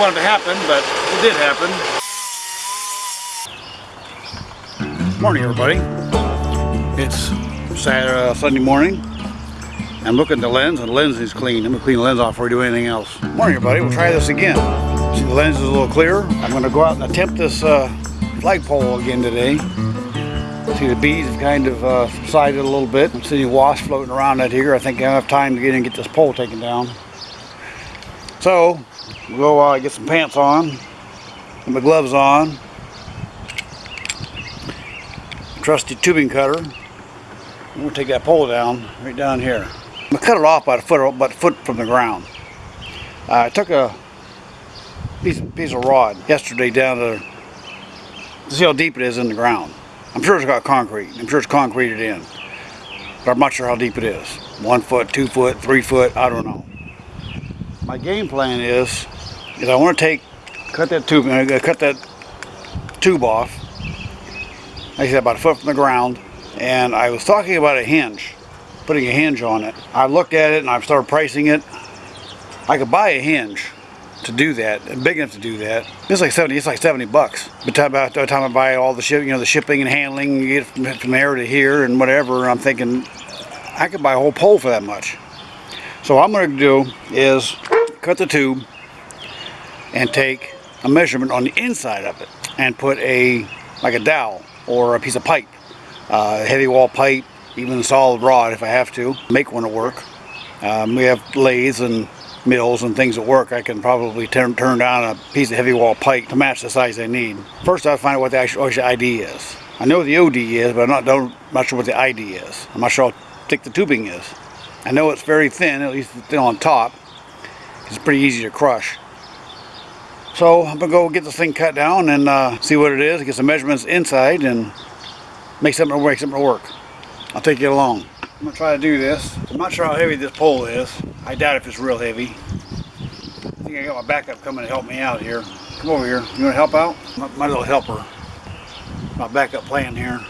wanted to happen, but it did happen. Morning, everybody. It's Saturday, uh, Sunday morning. I'm looking at the lens, and the lens is clean. I'm gonna clean the lens off before we do anything else. Morning, everybody. We'll try this again. See, the lens is a little clearer. I'm gonna go out and attempt this uh, flagpole again today. See, the bees have kind of uh, subsided a little bit. I'm seeing wasps floating around out here. I think I have time to get in and get this pole taken down. So, go uh, get some pants on, and my gloves on, trusty tubing cutter. And we'll take that pole down, right down here. I'm gonna cut it off about a foot, about a foot from the ground. Uh, I took a piece, piece of rod yesterday down to, to see how deep it is in the ground. I'm sure it's got concrete. I'm sure it's concreted in. But I'm not sure how deep it is. One foot, two foot, three foot, I don't know. My game plan is, is I want to take, cut that tube, uh, cut that tube off. I said, about a foot from the ground. And I was talking about a hinge, putting a hinge on it. I looked at it and I started pricing it. I could buy a hinge to do that, big enough to do that. It's like 70, it's like 70 bucks. but by the time I buy all the ship, you know, the shipping and handling, you get from there to here and whatever, I'm thinking I could buy a whole pole for that much. So what I'm going to do is cut the tube and take a measurement on the inside of it and put a, like a dowel or a piece of pipe, uh, heavy wall pipe, even a solid rod if I have to, make one to work. Um, we have lathes and mills and things at work, I can probably turn, turn down a piece of heavy wall pipe to match the size I need. First I find out what the actual, actual ID is. I know what the OD is, but I'm not, don't, not sure what the ID is. I'm not sure how thick the tubing is. I know it's very thin, at least on top. It's pretty easy to crush. So I'm gonna go get this thing cut down and uh, see what it is, get some measurements inside and make something, make something work. I'll take you along. I'm gonna try to do this. I'm not sure how heavy this pole is. I doubt if it's real heavy. I think I got my backup coming to help me out here. Come over here. You wanna help out? My, my little helper. My backup plan here.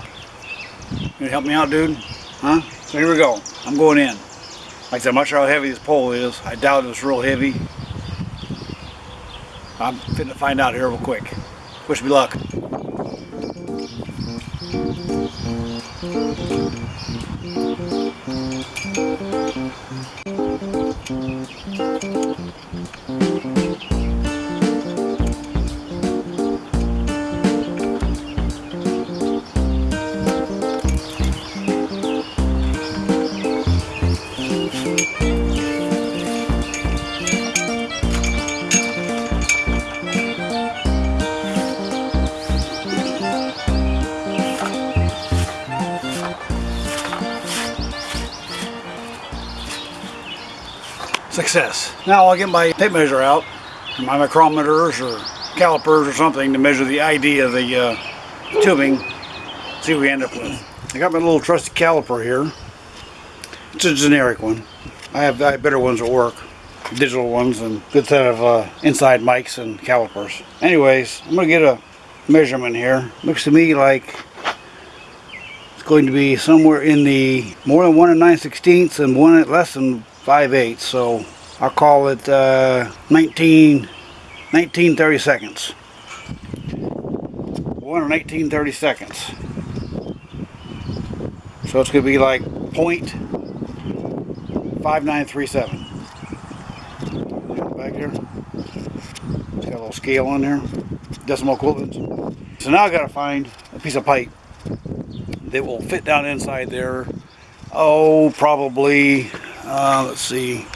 You gonna help me out, dude? Huh? So here we go. I'm going in. Like I said, I'm not sure how heavy this pole is. I doubt it's real heavy. I'm fitting to find out here real quick. Wish me luck. Success. Now I'll get my tape measure out, my micrometers or calipers or something to measure the ID of the uh, tubing, see what we end up with. I got my little trusty caliper here. It's a generic one. I have, I have better ones at work, digital ones and good set of uh, inside mics and calipers. Anyways, I'm gonna get a measurement here. Looks to me like it's going to be somewhere in the more than one and nine sixteenths and one less than 5 eighths. So I'll call it uh, 19, 19 30 seconds. One and 18 30 seconds. So it's to be like point five nine three seven. Back here. It's got a little scale on there. Decimal equivalents. So now I got to find a piece of pipe that will fit down inside there. Oh, probably, uh, let's see.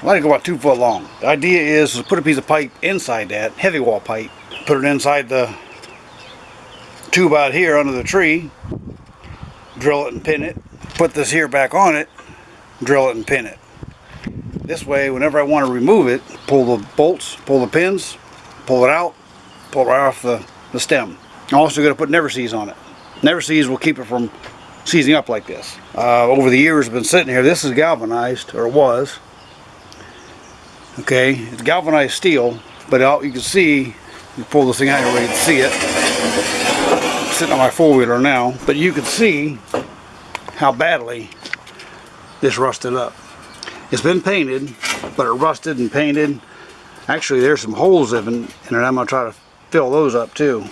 I like about two foot long. The idea is to put a piece of pipe inside that, heavy wall pipe, put it inside the tube out here under the tree, drill it and pin it, put this here back on it, drill it and pin it. This way, whenever I want to remove it, pull the bolts, pull the pins, pull it out, pull it right off the, the stem. I'm also going to put never seize on it. Never seize will keep it from seizing up like this. Uh, over the years, been sitting here. This is galvanized, or it was. Okay, it's galvanized steel, but out you can see, you pull this thing out here you can see it. It's sitting on my four-wheeler now, but you can see how badly this rusted up. It's been painted, but it rusted and painted. Actually, there's some holes in, it. I'm gonna try to fill those up too.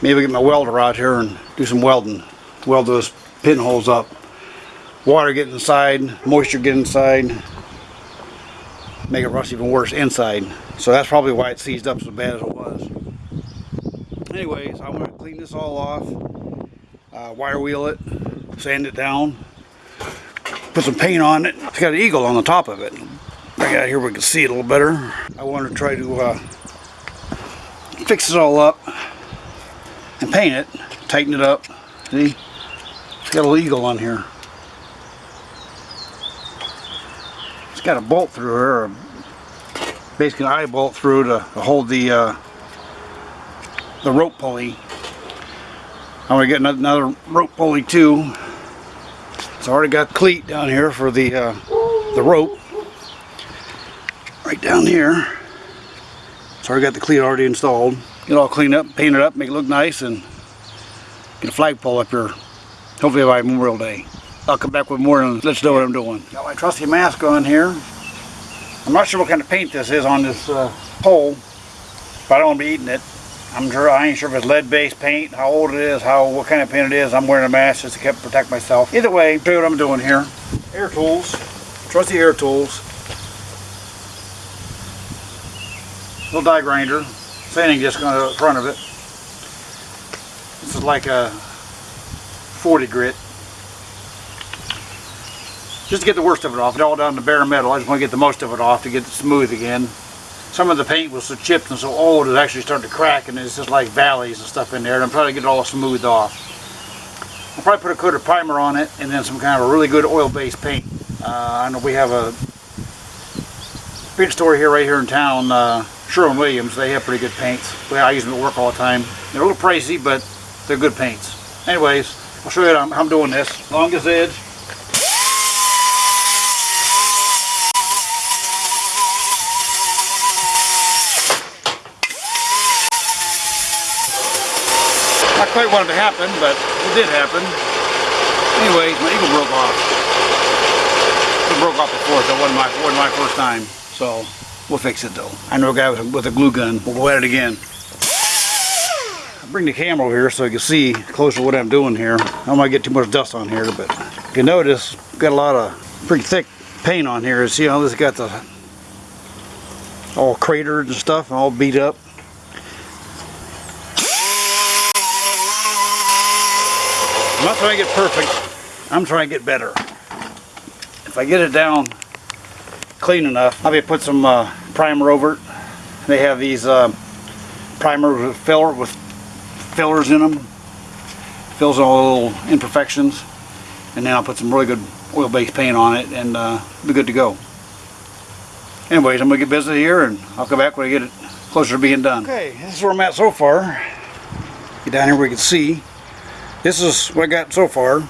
Maybe get my welder out here and do some welding. Weld those pinholes up. Water get inside, moisture get inside. Make it rust even worse inside. So that's probably why it seized up so bad as it was. Anyways, I'm gonna clean this all off. Uh, wire wheel it, sand it down, put some paint on it. It's got an eagle on the top of it. Bring it out here we can see it a little better. I want to try to uh, fix it all up and paint it, tighten it up. See? It's got a eagle on here. It's got a bolt through here, basically an eye bolt through to, to hold the uh, the rope pulley. I'm gonna get another rope pulley too. It's already got cleat down here for the uh, the rope. Right down here. So I got the cleat already installed. Get all cleaned up, paint it up, make it look nice, and get a flagpole up here. Hopefully by Memorial Day. I'll come back with more and let's know what I'm doing. Got my trusty mask on here. I'm not sure what kind of paint this is on this uh, pole, but I don't want to be eating it. I'm sure I ain't sure if it's lead-based paint, how old it is, how what kind of paint it is. I'm wearing a mask just to keep, protect myself. Either way, show you what I'm doing here. Air tools, trusty air tools. Little die grinder, sanding disc on the front of it. This is like a 40 grit. Just to get the worst of it off. It's all down to bare metal. I just want to get the most of it off to get it smooth again some of the paint was so chipped and so old it actually started to crack and it's just like valleys and stuff in there and I'm trying to get it all smoothed off. I'll probably put a coat of primer on it and then some kind of a really good oil-based paint. Uh, I know we have a paint store here right here in town, uh, Sherwin-Williams. They have pretty good paints. Well, I use them at work all the time. They're a little pricey, but they're good paints. Anyways, I'll show you how I'm, I'm doing this. Longest edge. Not quite wanted to happen, but it did happen. Anyways, my eagle broke off. It broke off before, so it wasn't my, wasn't my first time. So, we'll fix it though. I know a guy with a, with a glue gun. We'll go at it again. Bring the camera over here so you can see closer what I'm doing here. I don't want to get too much dust on here, but you can notice, got a lot of pretty thick paint on here. See how this got the all cratered and stuff, and all beat up. I'm not trying to get perfect. I'm trying to get better. If I get it down clean enough, I'll be put some uh, primer over it. They have these uh, primers with filler with fillers in them. Fills all the little imperfections. And then I'll put some really good oil-based paint on it and uh, be good to go. Anyways, I'm going to get busy here and I'll come back when I get it closer to being done. Okay, this is where I'm at so far. Get down here where you can see. This is what I got so far.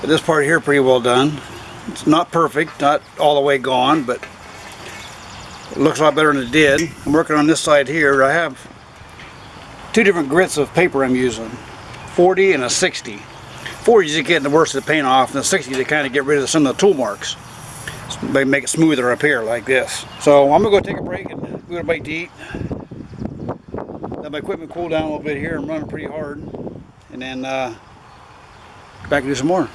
But this part here pretty well done. It's not perfect, not all the way gone, but it looks a lot better than it did. I'm working on this side here. I have two different grits of paper I'm using. 40 and a 60. 40 is getting the worst of the paint off, and the 60 to kind of get rid of some of the tool marks. They make it smoother up here like this. So I'm to go take a break and go to bite to eat. Let my equipment cool down a little bit here. I'm running pretty hard and then uh, back and do some more.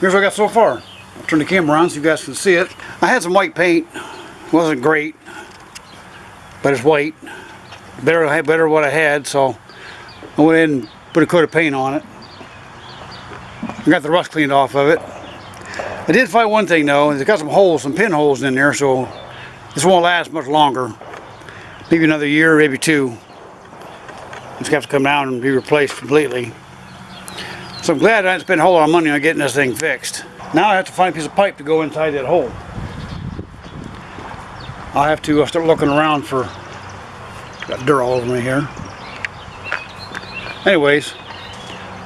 Here's what I got so far. I'll turn the camera on so you guys can see it. I had some white paint. wasn't great, but it's white. Better, better what I had, so I went in and put a coat of paint on it. I got the rust cleaned off of it. I did find one thing though, it's got some holes, some pinholes in there, so this won't last much longer. Maybe another year, maybe two. It's got to come down and be replaced completely. So I'm glad I didn't spend a whole lot of money on getting this thing fixed. Now I have to find a piece of pipe to go inside that hole. I'll have to uh, start looking around for got dirt all over me here. Anyways,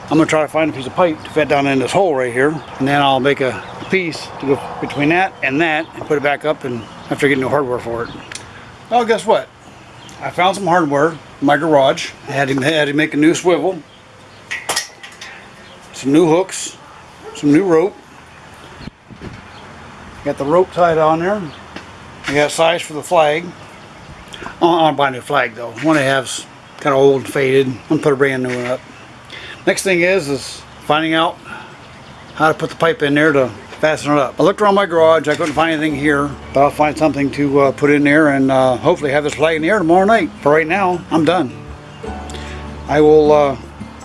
I'm gonna try to find a piece of pipe to fit down in this hole right here, and then I'll make a piece to go between that and that, and put it back up, and after getting new hardware for it. Well, guess what? I found some hardware in my garage. I had to, had to make a new swivel, some new hooks, some new rope, Got the rope tied on there. I got size for the flag. I want to buy a new flag though. One I have's kind of old and faded. I'm gonna put a brand new one up. Next thing is is finding out how to put the pipe in there to fasten it up. I looked around my garage. I couldn't find anything here, but I'll find something to uh, put in there and uh, hopefully have this flag in the air tomorrow night. For right now, I'm done. I will uh,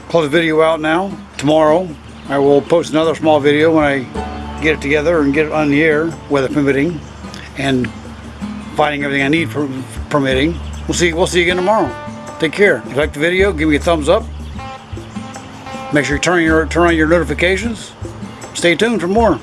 close the video out now. Tomorrow, I will post another small video when I get it together and get it on the air, weather permitting, and finding everything I need for permitting. We'll see. We'll see you again tomorrow. Take care. If you like the video, give me a thumbs up. Make sure you turn your turn on your notifications. Stay tuned for more.